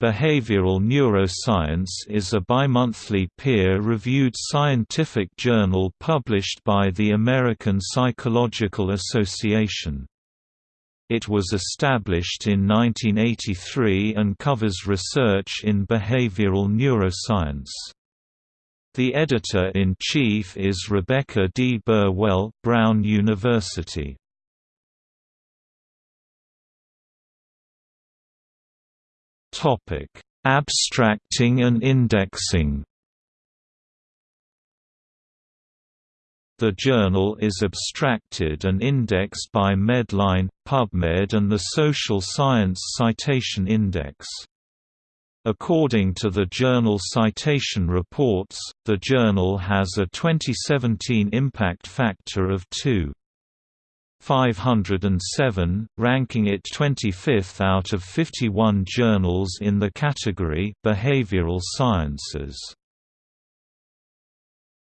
Behavioral Neuroscience is a bimonthly peer-reviewed scientific journal published by the American Psychological Association. It was established in 1983 and covers research in behavioral neuroscience. The editor-in-chief is Rebecca D. Burwell, Brown University. Abstracting and indexing. The journal is abstracted and indexed by MEDLINE, PubMed and the Social Science Citation Index. According to the journal Citation Reports, the journal has a 2017 impact factor of 2. 507, ranking it 25th out of 51 journals in the category Behavioral Sciences.